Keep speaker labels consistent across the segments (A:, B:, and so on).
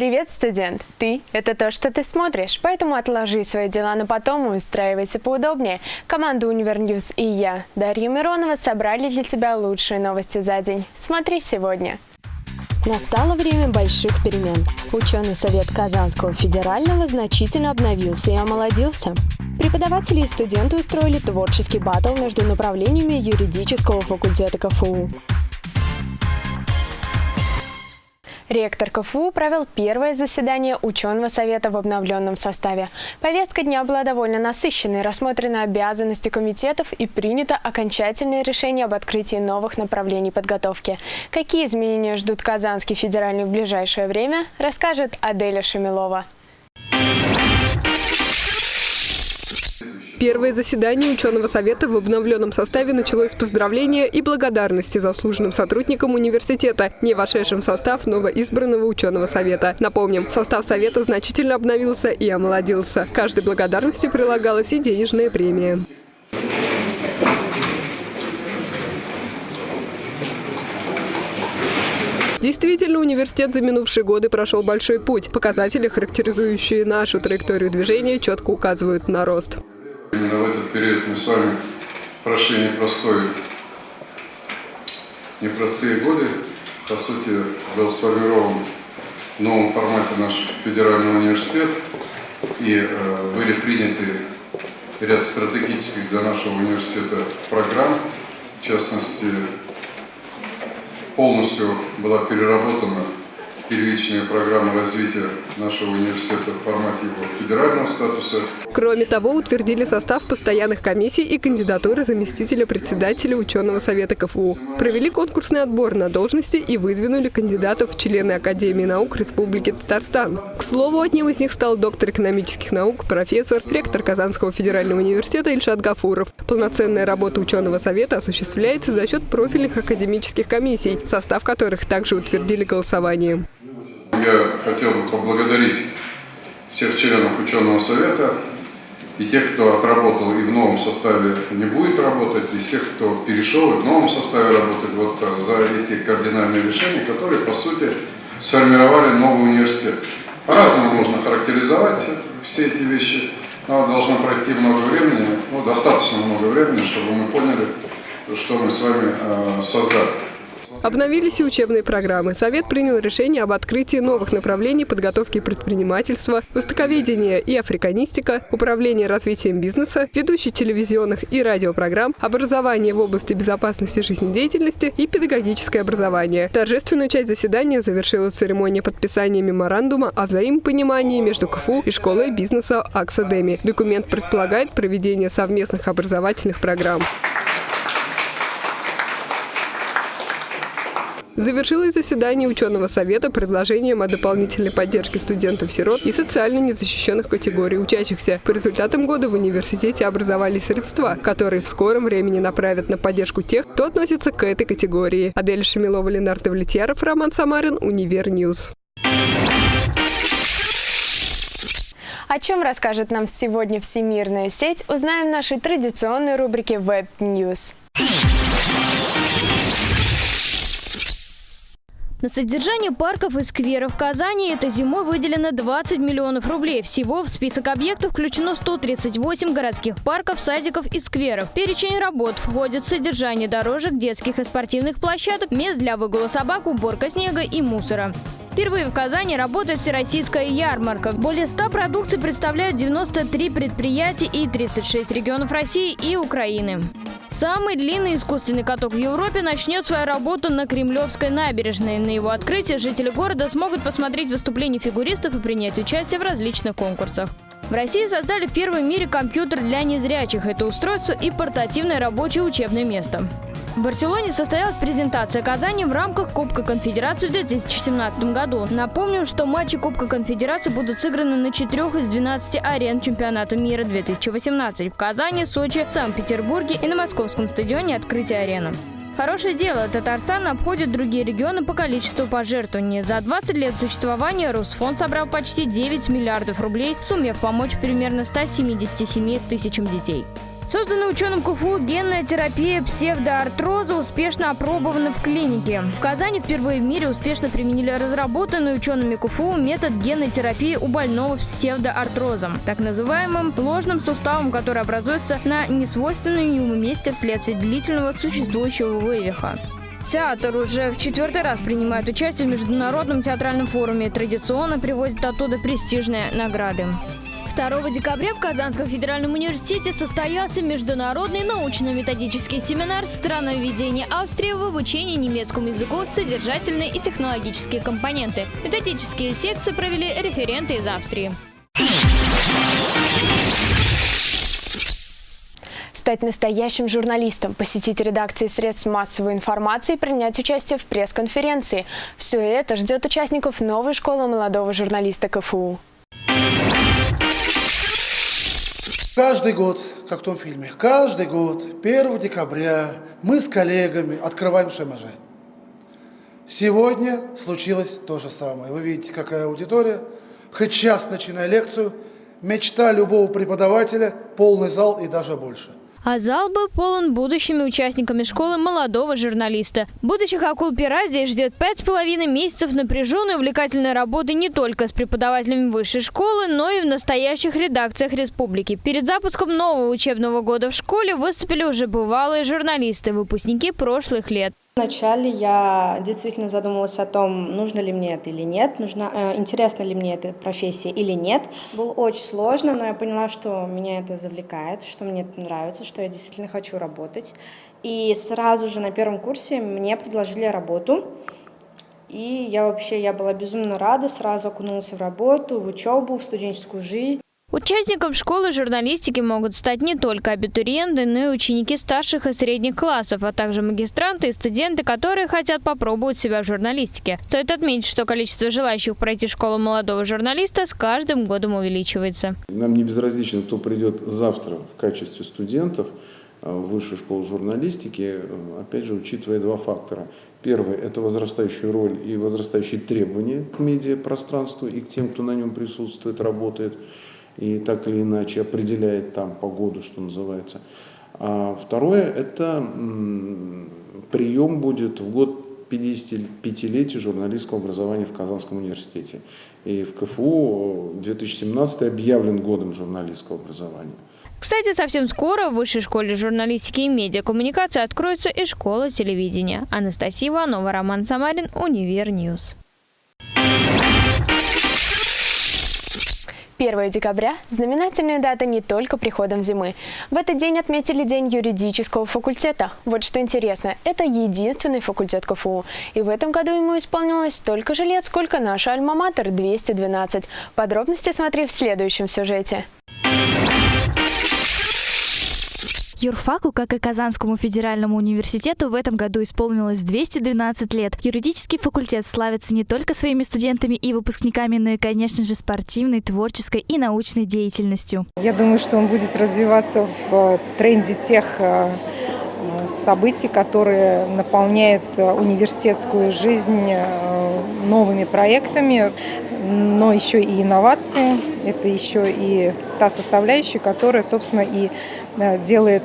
A: Привет, студент! Ты – это то, что ты смотришь, поэтому отложи свои дела на потом и устраивайся поудобнее. Команда Univer News и я, Дарья Миронова, собрали для тебя лучшие новости за день. Смотри сегодня. Настало время больших перемен. Ученый совет Казанского федерального значительно обновился и омолодился. Преподаватели и студенты устроили творческий батл между направлениями юридического факультета КФУ. Ректор КФУ провел первое заседание ученого совета в обновленном составе. Повестка дня была довольно насыщенной, рассмотрены обязанности комитетов и принято окончательное решение об открытии новых направлений подготовки. Какие изменения ждут Казанский федеральный в ближайшее время, расскажет Аделя Шамилова.
B: Первое заседание ученого совета в обновленном составе началось с поздравления и благодарности заслуженным сотрудникам университета, не вошедшим в состав новоизбранного ученого совета. Напомним, состав совета значительно обновился и омолодился. Каждой благодарности прилагалась и денежная премия. Действительно, университет за минувшие годы прошел большой путь. Показатели, характеризующие нашу траекторию движения, четко указывают на рост.
C: Именно в этот период мы с вами прошли непростой, непростые годы. По сути, был сформирован в новом формате наш федеральный университет и э, были приняты ряд стратегических для нашего университета программ. В частности, полностью была переработана первичная программа развития нашего университета в формате его федерального статуса.
B: Кроме того, утвердили состав постоянных комиссий и кандидатуры заместителя председателя ученого совета КФУ. Провели конкурсный отбор на должности и выдвинули кандидатов в члены Академии наук Республики Татарстан. К слову, одним из них стал доктор экономических наук, профессор, ректор Казанского федерального университета Ильшат Гафуров. Полноценная работа ученого совета осуществляется за счет профильных академических комиссий, состав которых также утвердили голосованием.
C: Я хотел бы поблагодарить всех членов ученого совета и тех, кто отработал и в новом составе не будет работать, и всех, кто перешел и в новом составе работать, вот э, за эти кардинальные решения, которые, по сути, сформировали новый университет. По-разному можно характеризовать все эти вещи, но должно пройти много времени, ну, достаточно много времени, чтобы мы поняли, что мы с вами э, создали.
B: Обновились и учебные программы. Совет принял решение об открытии новых направлений подготовки предпринимательства, востоковедения и африканистика, управление развитием бизнеса, ведущий телевизионных и радиопрограмм, образование в области безопасности жизнедеятельности и педагогическое образование. Торжественную часть заседания завершила церемония подписания меморандума о взаимопонимании между КФУ и школой бизнеса Аксадеми. Документ предполагает проведение совместных образовательных программ. Завершилось заседание ученого совета предложением о дополнительной поддержке студентов-сирот и социально незащищенных категорий учащихся. По результатам года в университете образовались средства, которые в скором времени направят на поддержку тех, кто относится к этой категории. Адель Шамилова, Ленар Давлетьяров, Роман Самарин, Univer News.
A: О чем расскажет нам сегодня всемирная сеть, узнаем в нашей традиционной рубрике Web News.
D: На содержание парков и скверов в Казани этой зимой выделено 20 миллионов рублей. Всего в список объектов включено 138 городских парков, садиков и скверов. перечень работ входит содержание дорожек, детских и спортивных площадок, мест для выгула собак, уборка снега и мусора. Впервые в Казани работает всероссийская ярмарка. Более 100 продукций представляют 93 предприятия и 36 регионов России и Украины. Самый длинный искусственный каток в Европе начнет свою работу на Кремлевской набережной. На его открытии жители города смогут посмотреть выступления фигуристов и принять участие в различных конкурсах. В России создали в первом мире компьютер для незрячих. Это устройство и портативное рабочее учебное место. В Барселоне состоялась презентация Казани в рамках Кубка Конфедерации в 2017 году. Напомним, что матчи Кубка Конфедерации будут сыграны на 4 из 12 арен чемпионата мира 2018 в Казани, Сочи, Санкт-Петербурге и на московском стадионе «Открытие арены». Хорошее дело, Татарстан обходит другие регионы по количеству пожертвований. За 20 лет существования Росфонд собрал почти 9 миллиардов рублей, сумев помочь примерно 177 тысячам детей. Созданная ученым КФУ генная терапия псевдоартроза успешно опробована в клинике. В Казани впервые в мире успешно применили разработанный учеными КФУ метод генной терапии у больного псевдоартрозом, так называемым ложным суставом, который образуется на несвойственном ему месте вследствие длительного существующего вывиха. Театр уже в четвертый раз принимает участие в Международном театральном форуме и традиционно привозит оттуда престижные награды. 2 декабря в Казанском федеральном университете состоялся международный научно-методический семинар «Страноведение Австрии в обучении немецкому языку. Содержательные и технологические компоненты». Методические секции провели референты из Австрии.
A: Стать настоящим журналистом, посетить редакции средств массовой информации принять участие в пресс-конференции. Все это ждет участников новой школы молодого журналиста КФУ.
E: Каждый год, как в том фильме, каждый год, 1 декабря, мы с коллегами открываем ШМЖ. Сегодня случилось то же самое. Вы видите, какая аудитория. Хоть час начиная лекцию, мечта любого преподавателя – полный зал и даже больше.
D: А зал был полон будущими участниками школы молодого журналиста. Будущих акул пера здесь ждет пять с половиной месяцев напряженной увлекательной работы не только с преподавателями высшей школы, но и в настоящих редакциях республики. Перед запуском нового учебного года в школе выступили уже бывалые журналисты, выпускники прошлых лет.
F: Вначале я действительно задумалась о том, нужно ли мне это или нет, нужна, э, интересна ли мне эта профессия или нет. Было очень сложно, но я поняла, что меня это завлекает, что мне это нравится, что я действительно хочу работать. И сразу же на первом курсе мне предложили работу. И я вообще я была безумно рада, сразу окунулась в работу, в учебу, в студенческую жизнь.
D: Участником школы журналистики могут стать не только абитуриенты, но и ученики старших и средних классов, а также магистранты и студенты, которые хотят попробовать себя в журналистике. Стоит отметить, что количество желающих пройти школу молодого журналиста с каждым годом увеличивается.
G: Нам не безразлично, кто придет завтра в качестве студентов э, в высшую школу журналистики, э, опять же, учитывая два фактора. Первый – это возрастающую роль и возрастающие требования к медиапространству и к тем, кто на нем присутствует, работает и так или иначе определяет там погоду, что называется. А второе – это прием будет в год 55-летия журналистского образования в Казанском университете. И в КФУ 2017 объявлен годом журналистского образования.
D: Кстати, совсем скоро в Высшей школе журналистики и медиакоммуникации откроется и школа телевидения. Анастасия Иванова, Роман Самарин, Univer News.
A: 1 декабря – знаменательная дата не только приходом зимы. В этот день отметили День юридического факультета. Вот что интересно, это единственный факультет КФУ. И в этом году ему исполнилось столько же лет, сколько наш альма-матер – 212. Подробности смотри в следующем сюжете.
H: Юрфаку, как и Казанскому федеральному университету, в этом году исполнилось 212 лет. Юридический факультет славится не только своими студентами и выпускниками, но и, конечно же, спортивной, творческой и научной деятельностью.
I: Я думаю, что он будет развиваться в э, тренде тех э, событий, которые наполняют э, университетскую жизнь новыми проектами, но еще и инновации. Это еще и та составляющая, которая, собственно, и э, делает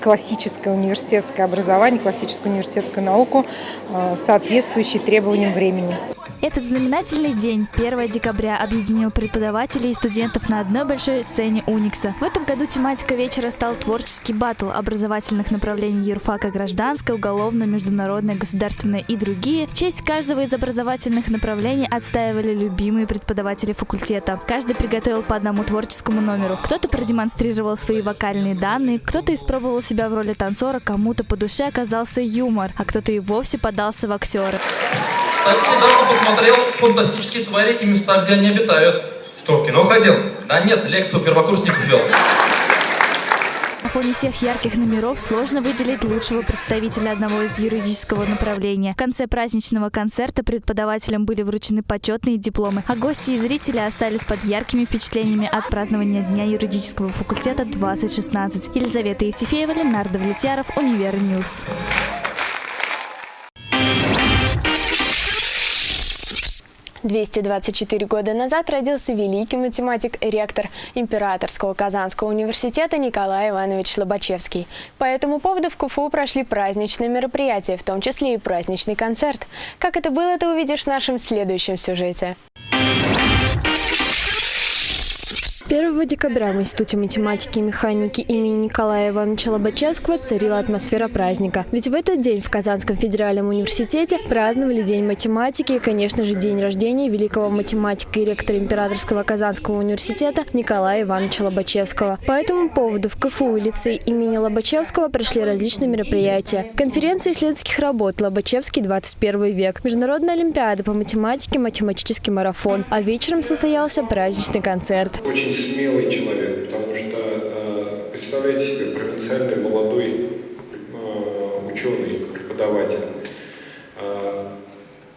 I: классическое университетское образование, классическую университетскую науку, э, соответствующей требованиям времени.
H: Этот знаменательный день, 1 декабря, объединил преподавателей и студентов на одной большой сцене Уникса. В этом году тематика вечера стал творческий батл образовательных направлений юрфака гражданское, уголовное, международное, государственное и другие. В честь каждого из образовательных направлений отстаивали любимые преподаватели факультета. Каждый приготовил по одному творческому номеру. Кто-то продемонстрировал свои вокальные данные, кто-то испробовал себя в роли танцора, кому-то по душе оказался юмор, а кто-то и вовсе подался в актеры.
J: Кстати, недавно посмотрел «Фантастические твари и места, где они обитают».
K: Что, в кино ходил?
J: Да нет, лекцию первокурсников вел.
H: На фоне всех ярких номеров сложно выделить лучшего представителя одного из юридического направления. В конце праздничного концерта преподавателям были вручены почетные дипломы, а гости и зрители остались под яркими впечатлениями от празднования Дня юридического факультета 2016. Елизавета Евтефеева, Ленар Давлетьяров, Univer News.
L: 224 года назад родился великий математик и ректор Императорского Казанского университета Николай Иванович Лобачевский. По этому поводу в КФУ прошли праздничные мероприятия, в том числе и праздничный концерт. Как это было, ты увидишь в нашем следующем сюжете. 1 декабря в Институте математики и механики имени Николая Ивановича Лобачевского царила атмосфера праздника. Ведь в этот день в Казанском федеральном университете праздновали День математики и, конечно же, день рождения великого математика и ректора Императорского Казанского университета Николая Ивановича Лобачевского. По этому поводу в КФУ и лицей имени Лобачевского прошли различные мероприятия. Конференция исследовательских работ «Лобачевский 21 век», Международная олимпиада по математике, математический марафон, а вечером состоялся праздничный концерт.
K: Очень смелый человек, потому что, э, представляете себе, провинциальный молодой э, ученый, преподаватель, э,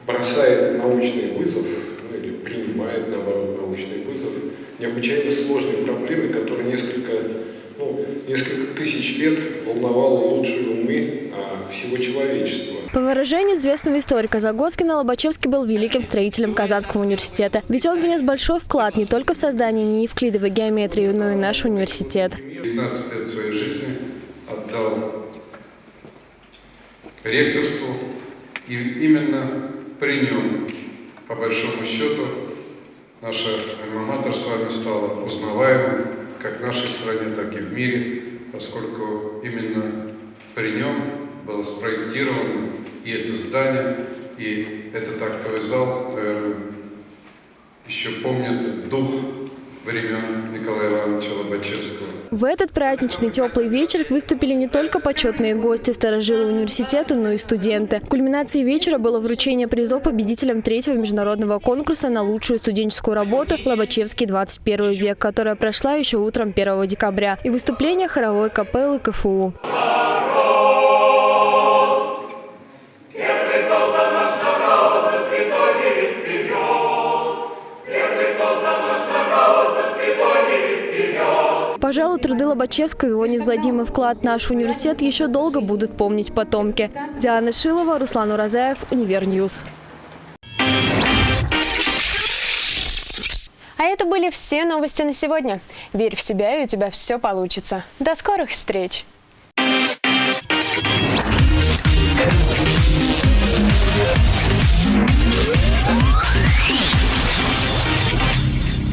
K: бросает научный вызов, ну или принимает, наоборот, научный вызов, необычайно сложной проблемы, которая несколько, ну, несколько тысяч лет волновала лучшие умы всего человечества.
L: По выражению известного историка Загоскина, Лобачевский был великим строителем Казанского университета. Ведь он внес большой вклад не только в создание неевклидовой геометрии, но и наш университет.
C: 15 лет своей жизни отдал ректорству, и именно при нем, по большому счету, наша альма с вами стала узнаваемой как в нашей стране, так и в мире, поскольку именно при нем было спроектировано и это здание, и этот актовый зал, наверное, еще помнят дух времен Николая Ивановича Лобачевского.
L: В этот праздничный теплый вечер выступили не только почетные гости старожилы университета, но и студенты. Кульминацией вечера было вручение призов победителям третьего международного конкурса на лучшую студенческую работу «Лобачевский 21 век», которая прошла еще утром 1 декабря, и выступление хоровой капеллы КФУ. Пожалуй, труды Лобачевского и его неизгладимый вклад в наш университет еще долго будут помнить потомки. Диана Шилова, Руслан Уразаев, Univer News. А это были все новости на сегодня. Верь в себя, и у тебя все получится. До скорых встреч!